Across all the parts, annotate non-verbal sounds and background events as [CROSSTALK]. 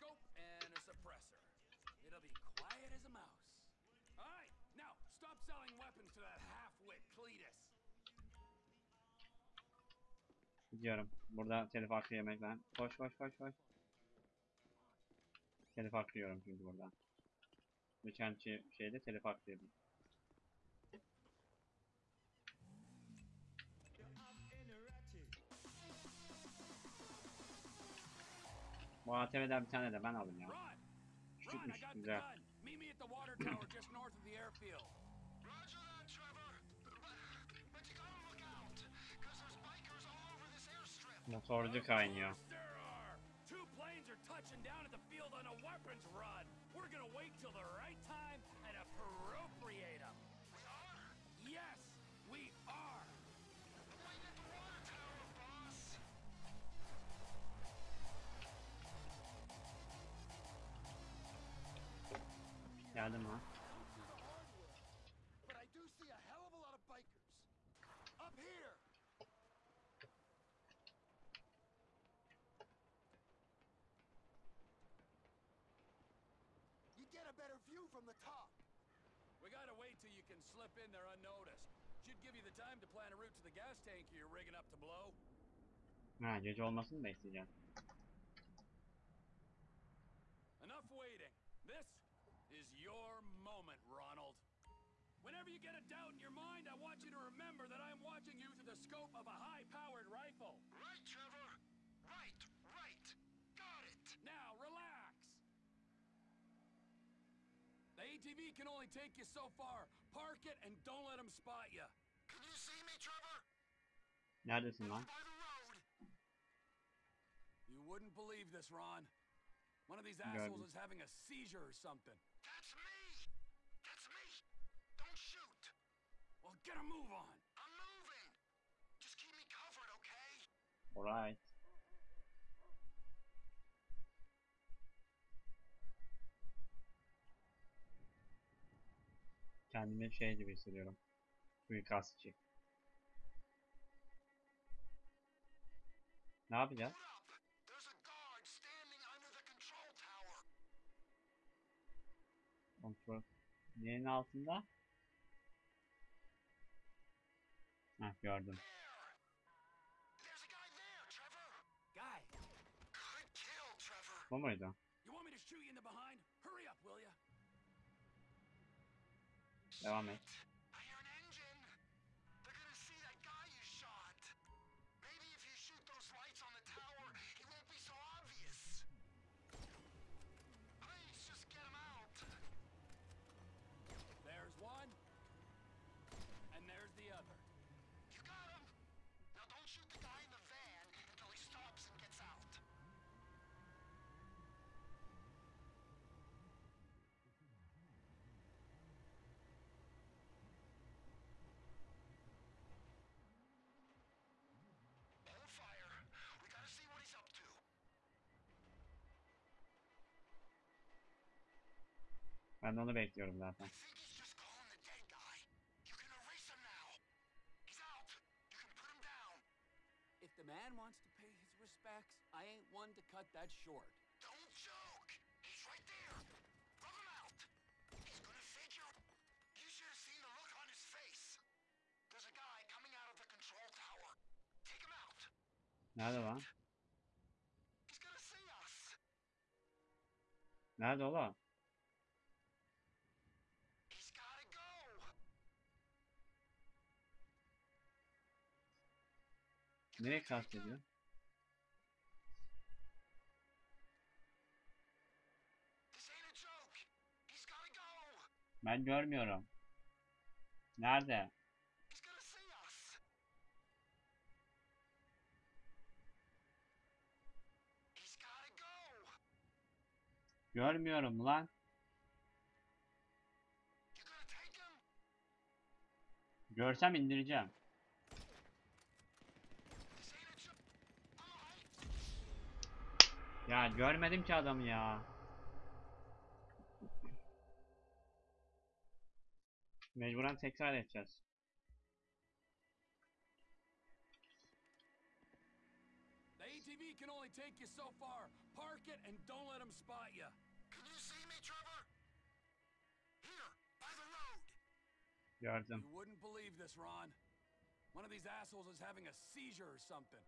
scope and a suppressor. It'll be quiet as a mouse. All right, now stop selling weapons to that half-wit Cletus. Gidiyorum. Burada telif hakkı yemekten. Koş koş koş koş. Telif hakkı yiyorum çünkü burada. Geçen şey- şeyde telif hakkı yedim. Bu ATV'den bir tane de ben aldım ya. Küçükmüş, güzel. Motorcu kaynıyor. Two planes are touching down at the field on a weapons run. We're gonna wait till the right time better view from the top. We gotta wait till you can slip in there unnoticed. Should give you the time to plan a route to the gas tank you're rigging up to blow. Ha gece olmasını bekleyeceğim. Enough waiting. This is your moment, Ronald. Whenever you get a doubt in your mind, I want you to remember that I'm watching you through the scope of a high-powered rifle. Right, Trevor. Right, right. Got it. Now, relax. The ATV can only take you so far. Park it and don't let them spot you. Can you see me, Trevor? Neredesin Over lan? by the road. You wouldn't believe this, Ron. One of these assholes is having a seizure or something. That's me. Move on. I'm moving. Just keep me covered, okay? Alright. Kendimi şey gibi hissediyorum. Suikastçı. Ne yapacağız? Kontrol. Neyin altında? Hurry up, will ya? Devam et. You can put him down. If the man wants to pay his respects, I ain't one to cut that short. Don't joke. He's right there. Rub him out. He's gonna figure. You should have seen the look on his face. There's a guy coming out of the control tower. Take him out. Nerede lan? He's gonna see us. Nerede oğlum? Nereye kastediyor? This ain't a joke. He's gotta go. Ben görmüyorum. Nerede? Görmüyorum lan. Görsem indireceğim. Ya görmedim ki adamı ya. Mecburen tekrar edeceğiz. The ATV ATV can only take you so far. Park it and don't let them spot you. Can you see me, Trevor? Here, by the road. Gördüm. You wouldn't believe this, Ron. One of these assholes is having a seizure or something.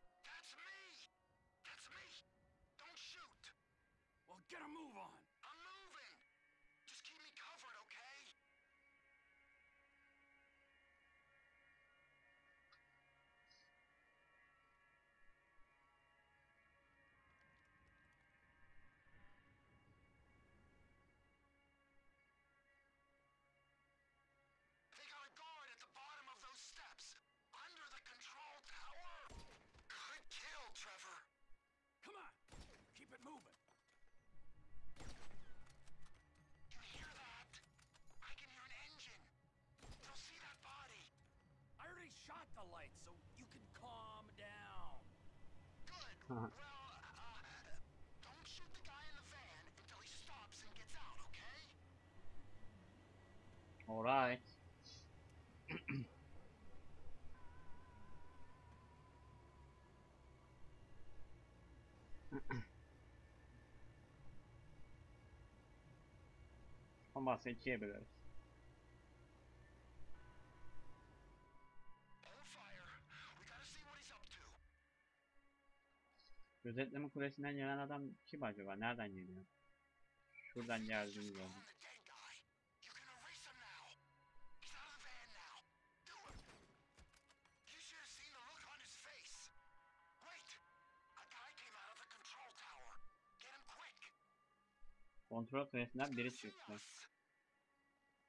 Shot the lights, so you can calm down. Good. Well, uh, don't shoot the guy in the van until he stops and gets out, okay? Alright. Olmazsa ikiye böleriz. A guy came out of the control tower. Get him quick. Kontrol kulesinden biri çıktı.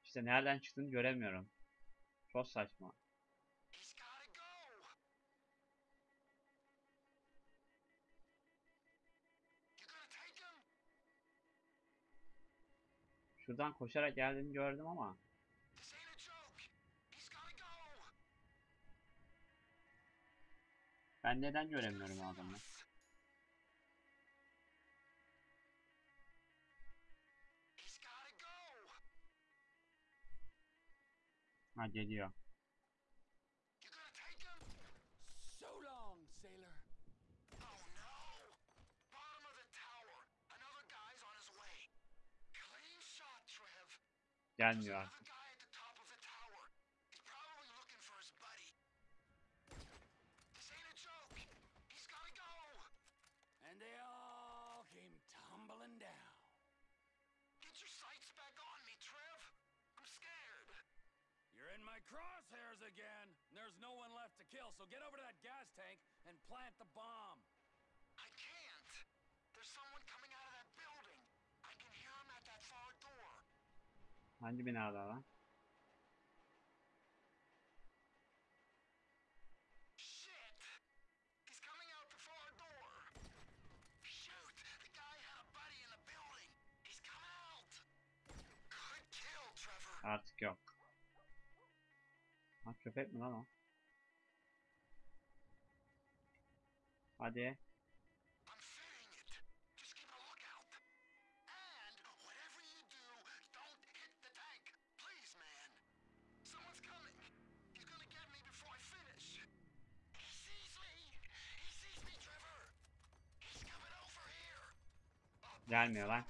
İşte nereden çıktığını göremiyorum. Çok saçma. Şuradan koşarak geldiğini gördüm ama ben neden göremiyorum o adamı? Ha geliyor. Go. And they all came tumbling down. Get your sights back on me, Trev. I'm scared. You're in my crosshairs again. There's no one left to kill, so get over to that gas tank and plant the bomb. Good kill, Trevor. Artık yok. Ha köpek mi lan o? Hadi. Gelmiyor lan.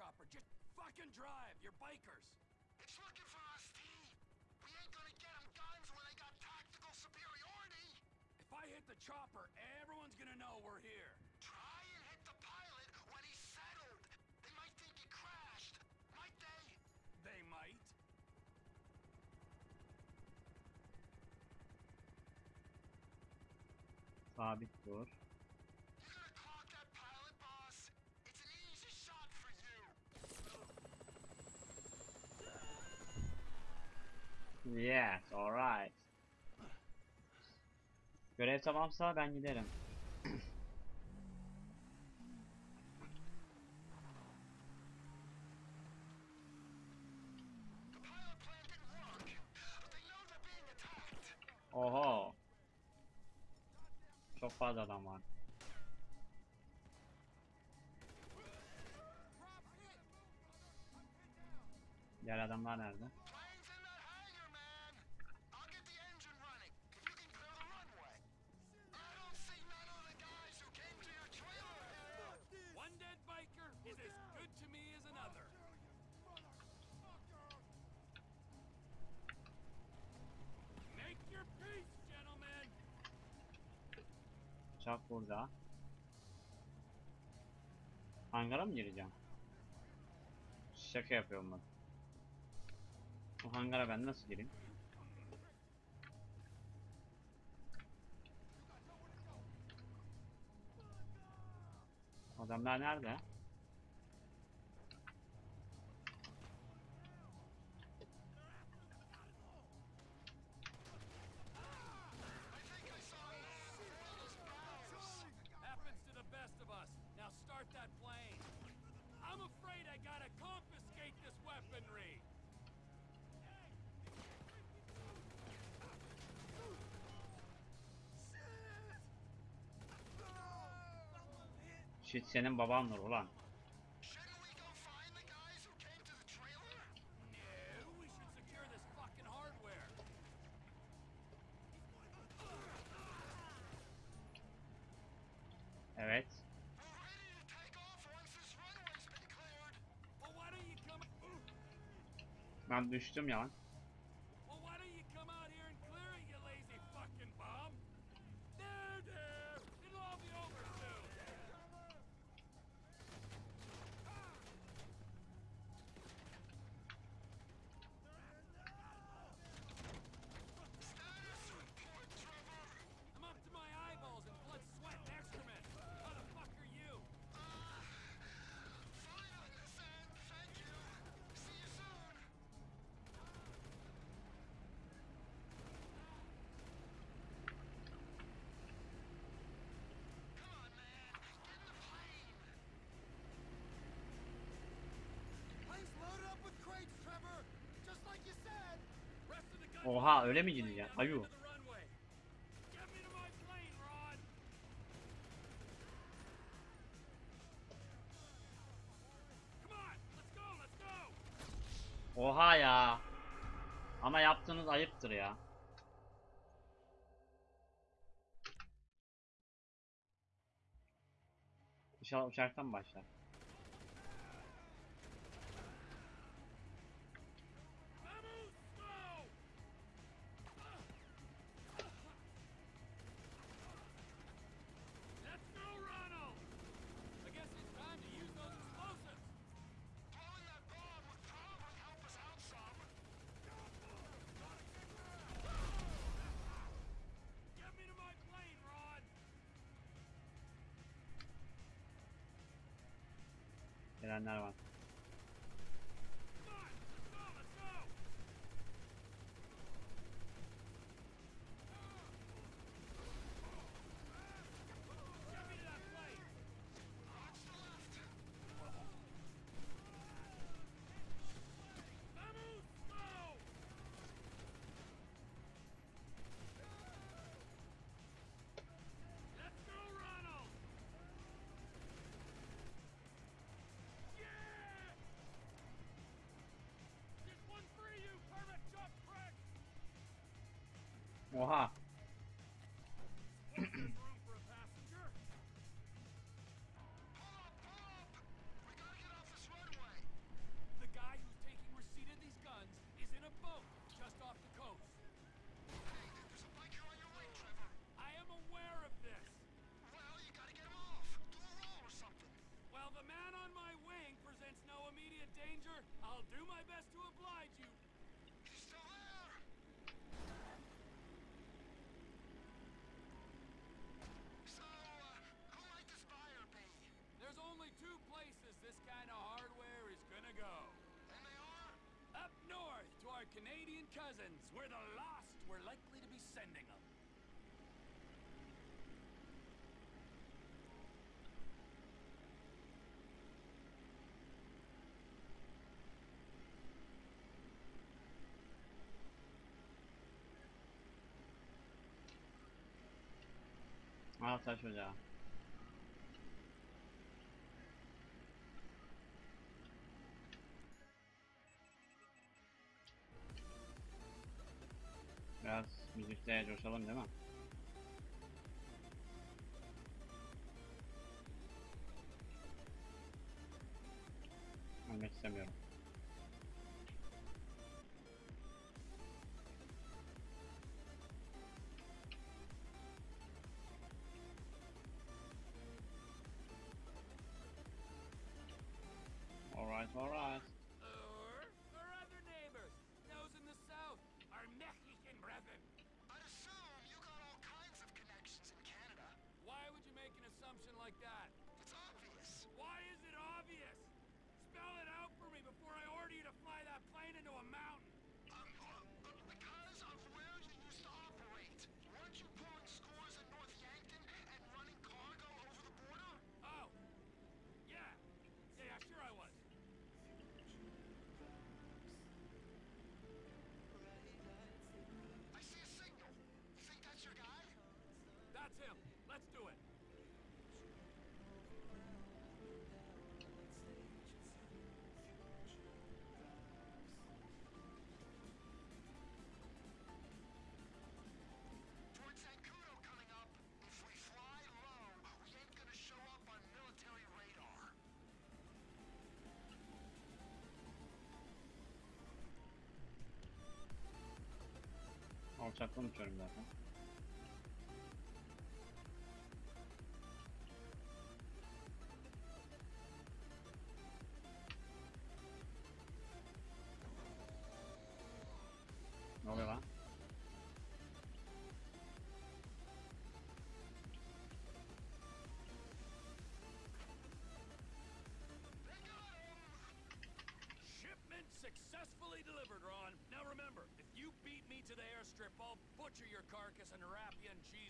chopper. Just fucking drive. You're bikers. It's looking for us, T. We ain't gonna get 'em guns when they got tactical superiority. If I hit the chopper, everyone's gonna know we're here. For you. Yes, alright. Görev tamamsa ben giderim. The Çok fazla adam var. Diğer adamlar nerede? Uçak burada. Hangara mı gireceğim? Şaka yapıyorum ben. Bu hangara ben nasıl gireyim? Adamlar nerede? Süt senin babandır ulan. Evet. Ben düştüm ya lan. Aha öyle mi gideceksin? Ayu. Oha ya. Ama yaptığınız ayıptır ya. İnşallah uçaktan başlar. ganaban. 五号啊，再去下。Biraz müzikte coşalım değil mi? çakla mı çörüm zaten? Airstrip, I'll butcher your carcass and wrap you in cheesecloth.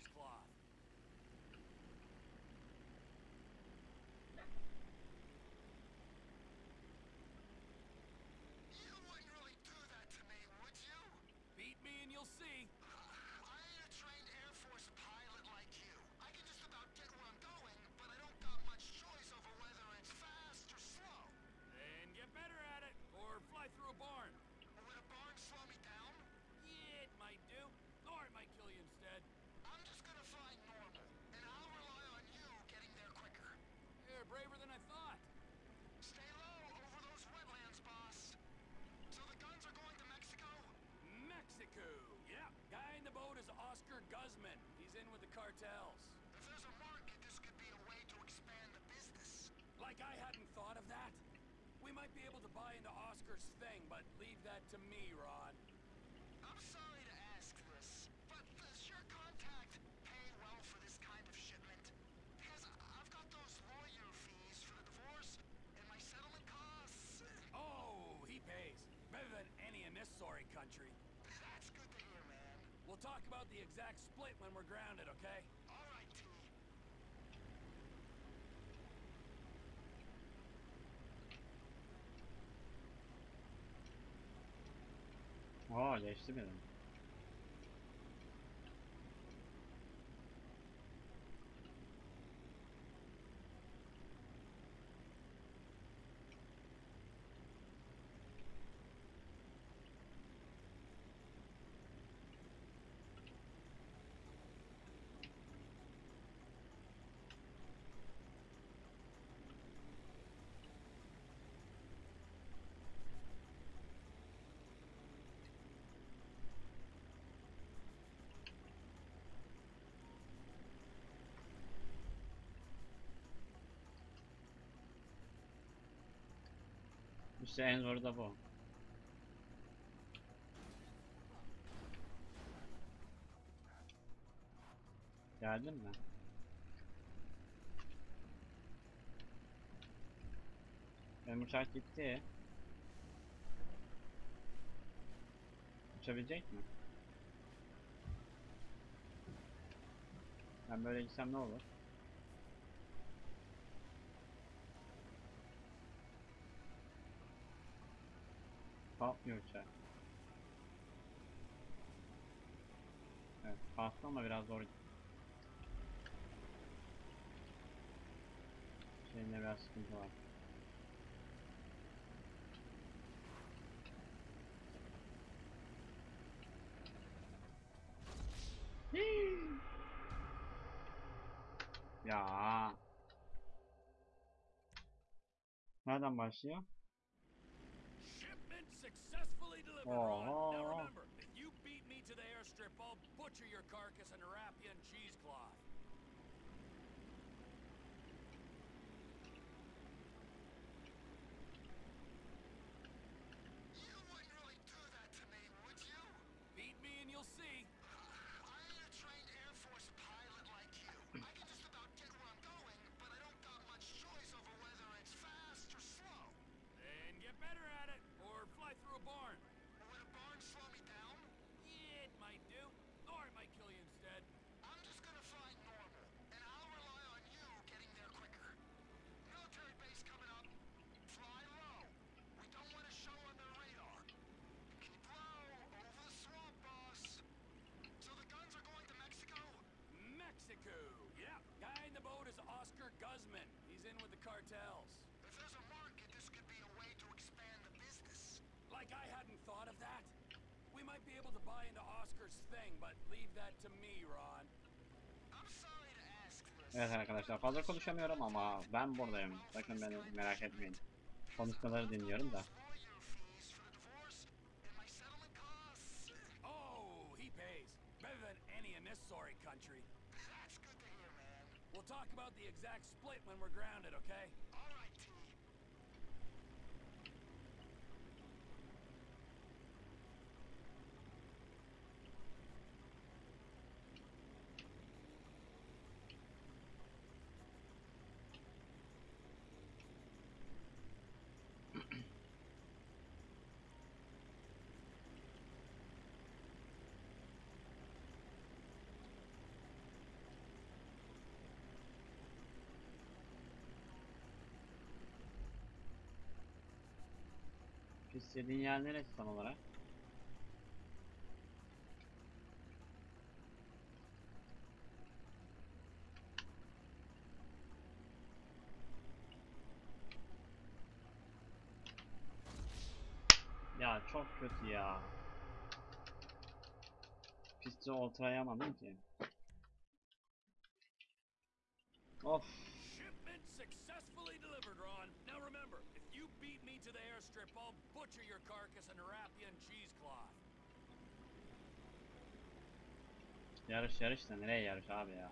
Like I hadn't thought of that. We might be able to buy into Oscar's thing, but leave that to me, Ron. I'm sorry to ask this, but does your contact pay well for this kind of shipment? Because I've got those lawyer fees for the divorce and my settlement costs. Oh, he pays. Better than any in this sorry country. That's good to hear, man. We'll talk about the exact split when we're grounded, okay? Oo geçti benim. İşte en zoru da bu. Geldin mi? Benim uçak gitti. Uçabilecek mi? Ben böyle gitsem ne olur? Kalkmıyor uçak. Evet, kalktı ama biraz zor. Şeyinde biraz sıkıntı var. ya. Nereden başlıyor? Successfully delivered, oh, Ron. Now Aw. remember, if you beat me to the airstrip, I'll butcher your carcass and wrap you in cheesecloth. You wouldn't really do that to me, would you? Beat me and you'll see. I ain't a trained Air Force pilot like you. I can just about get where I'm going, but I Mexico. Yeah, guy in the boat is Oscar Guzman. He's in with the cartels. If there's a market, this could be a way to expand the business. Like I hadn't thought of that. We might be able to buy into Oscar's thing, but leave that to me, Ron. I'm sorry to ask this. Evet arkadaşlar fazla konuşamıyorum ama ben buradayım. Bakın beni merak etmeyin. Konuşmaları dinliyorum da. Lawyer fees for the divorce and my settlement costs. Oh, he pays. Better than any in this sorry country. That's good to hear, man. We'll talk about the exact split when we're grounded, okay? İstediğin yer neresi tam olarak? Ya çok kötü ya. Pisti oturayamadım ki. Airstrip, I'll butcher your carcass and wrap you in cheesecloth. Yarış yarış da nereye yarış abi ya?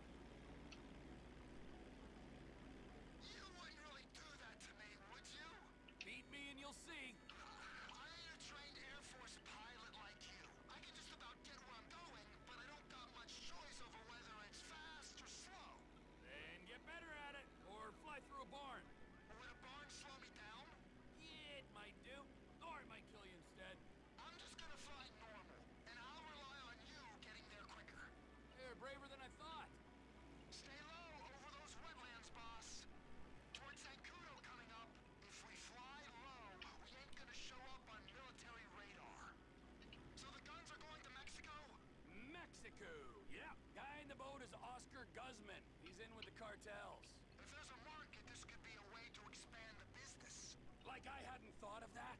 Like I hadn't thought of that.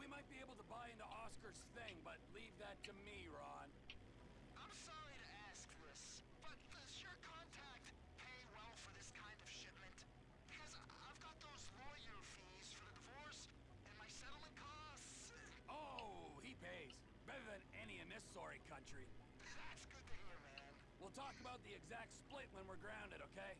We might be able to buy into Oscar's thing, but leave that to me, Ron. I'm sorry to ask this, but does your contact pay well for this kind of shipment? Because I've got those lawyer fees for the divorce and my settlement costs. Oh, he pays. Better than any in this sorry country. That's good to hear, man. We'll talk about the exact split when we're grounded, okay?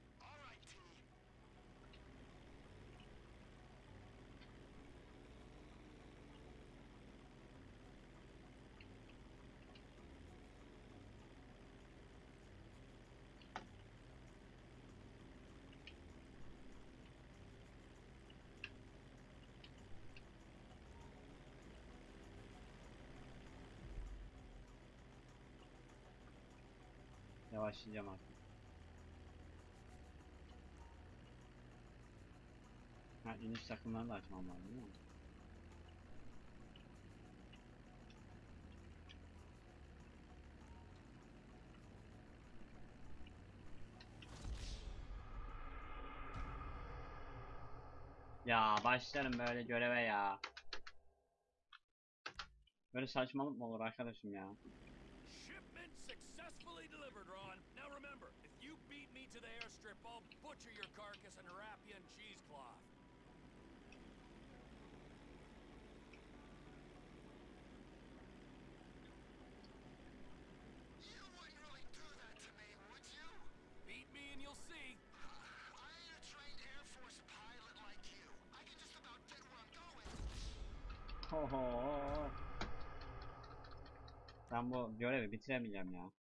Yavaşlayacağım artık. Ha iniş takımlarını da açmam lazım değil mi? Ya başlarım böyle göreve ya. Böyle saçmalık mı olur arkadaşım ya? Airstrip, I'll butcher your carcass and wrap you in cheesecloth. You wouldn't really do that to me, would you? Beat me and you'll see. I ain't a trained Air Force pilot like you. I can just about get where I'm going. Oho. Ben bu görevi bitiremeyeceğim ya.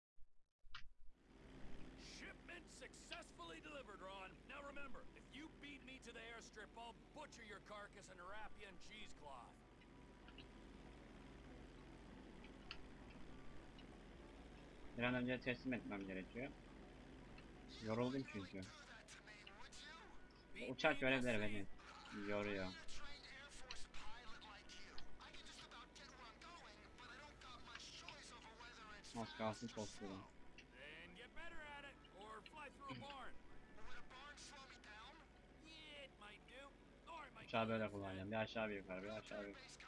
Barn. Well, would a barn slow me down? Yeah, it might do. Or it might Uçağı böyle kullanacağım. Bir aşağı bir yukarı, bir aşağı bir yukarı.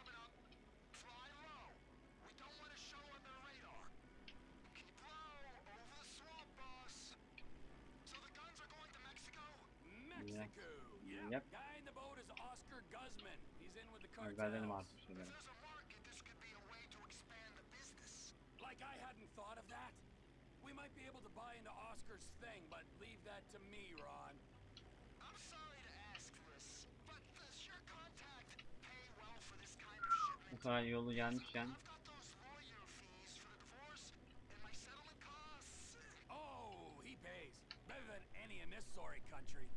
Way to expand the business. Like I hadn't thought of that. We might be able to buy into Oscar's thing, but leave that to me, Ron. I'm sorry to ask this, but does your contact pay well for this kind of shipment? Bu kadar yolu gelmişken I've got those lawyer fees for the divorce and my. Oh, he pays. Better than any in this sorry country.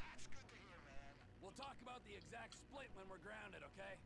That's good to hear, man. We'll talk about the exact split when we're grounded, okay?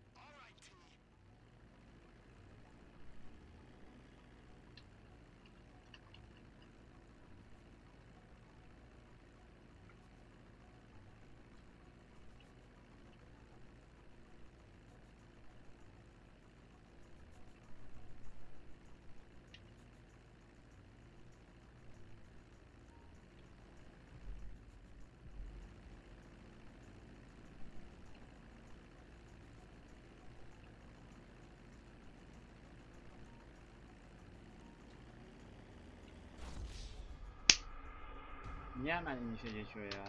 Niye hemen inişe geçiyor ya?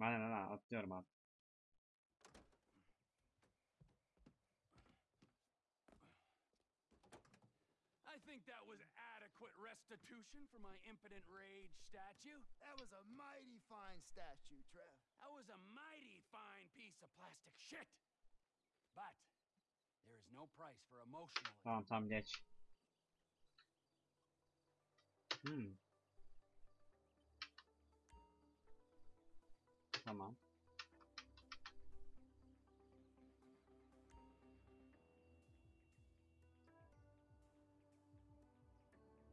Aynen aynen atlıyorum abi. I think that was adequate restitution for my impotent rage statue. That was a mighty fine statue, Trev. That was a mighty fine piece of plastic shit. But there is no price for emotional. Tamam tamam geç. Hmm. Tamam.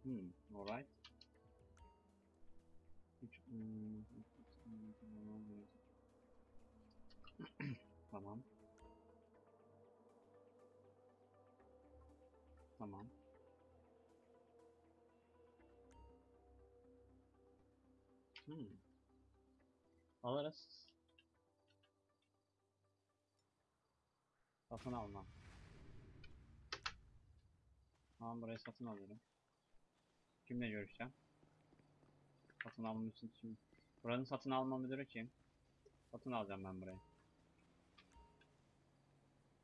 Hmm, alright. Tamam, [COUGHS] Tamam. Hmm. Alırız. Satın alma. Tamam burayı satın alıyorum. Kimle görüşeceğim? Satın almam için kim? Buranın satın alma müdürü kim? Satın alacağım ben burayı.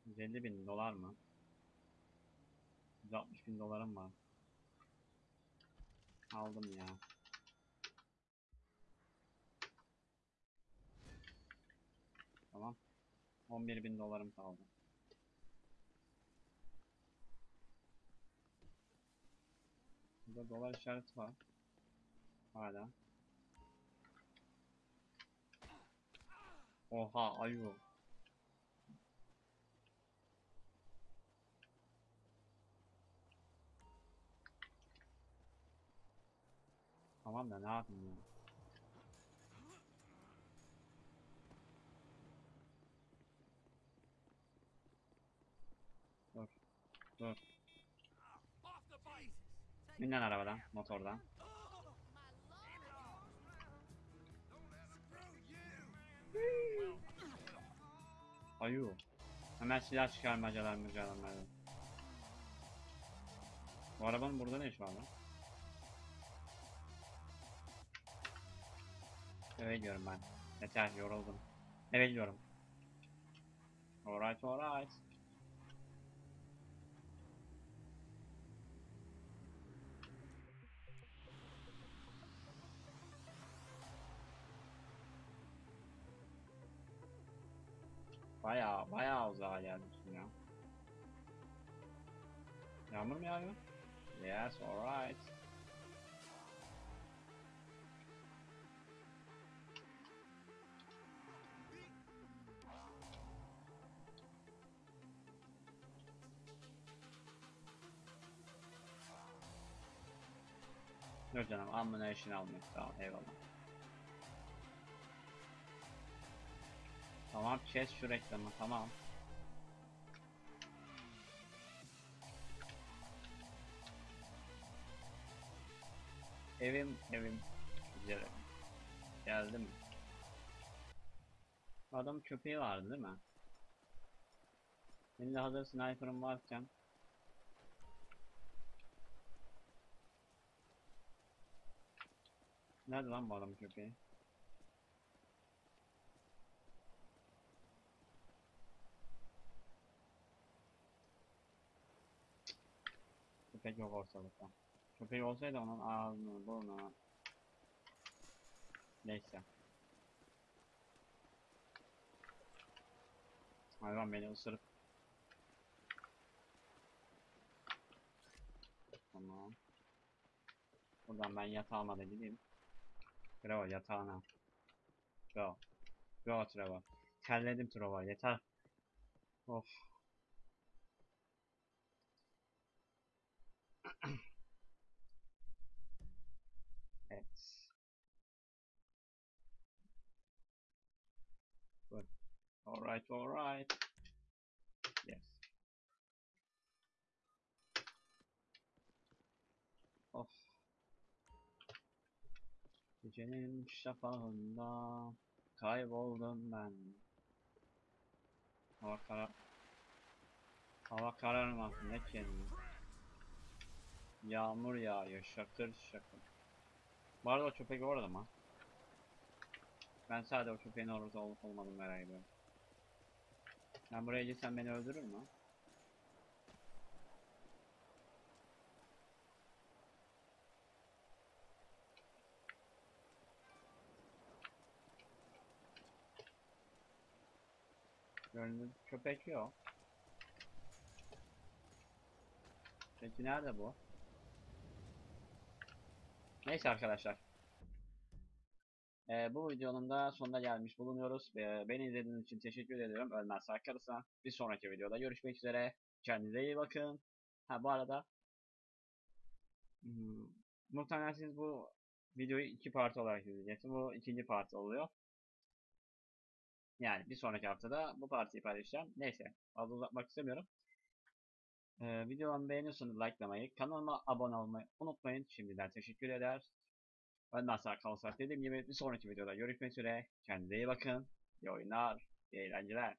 150 bin dolar mı? 160 bin dolarım var. Aldım ya. Tamam. 11 bin dolarım kaldı. Burada dolar işareti var. Hala. Oha ayu. Tamam da ne yapayım ya? Dur. Dur. Lan arabadan, motordan. Ayu. Hemen silah çıkarmacalar mücadeleler. Bu arabanın burada ne işi var lan? Eve gidiyorum ben. Yeter yoruldum. Eve gidiyorum. Alright alright. Baya baya uzağa gelmişsin ya. Yağmur mu yağıyor? Yes, alright. Yok canım ammunition almayız sağ eyvallah. Tamam kes şu reklamı tamam. Evim evim güzel. Geldim. Adam köpeği vardı değil mi? Şimdi hazır sniper'ım varken Nerede lan bu adam köpeği? Köpek yok ortalıkta. Köpek olsaydı onun ağzını, burnunu. Neyse. Hayvan beni ısırıp. Tamam. Buradan ben yatağıma da gideyim. Trevor yatağına. Go. Go Trevor. Terledim Trevor yeter. Of. [CLEARS THROAT] evet. Good. Alright, alright. Yes. Of. Gecenin şafağında kayboldum ben. Hava kara... Hava kararmasın ne kendini. Yağmur yağıyor şakır şakır. Bu arada o köpek orada mı? Ben sadece o köpeğin orada olup olmadığını merak ediyorum. Ben buraya gitsem beni öldürür mü? Görünür köpek yok. Peki nerede bu? Neyse arkadaşlar. Ee, bu videonun da sonuna gelmiş bulunuyoruz. Ee, beni izlediğiniz için teşekkür ediyorum. Ölmez Akarıs'a. Bir sonraki videoda görüşmek üzere. Kendinize iyi bakın. Ha bu arada hmm, muhtemelen siz bu videoyu iki parti olarak izleyeceksiniz. Bu ikinci parti oluyor. Yani bir sonraki haftada bu partiyi paylaşacağım. Neyse fazla uzatmak istemiyorum. Ee, videomu beğeniyorsanız likelamayı, kanalıma abone olmayı unutmayın. Şimdiden teşekkür eder. Ben Nasar Kalsak dediğim gibi bir sonraki videoda görüşmek üzere. Kendinize iyi bakın. İyi oyunlar, iyi eğlenceler.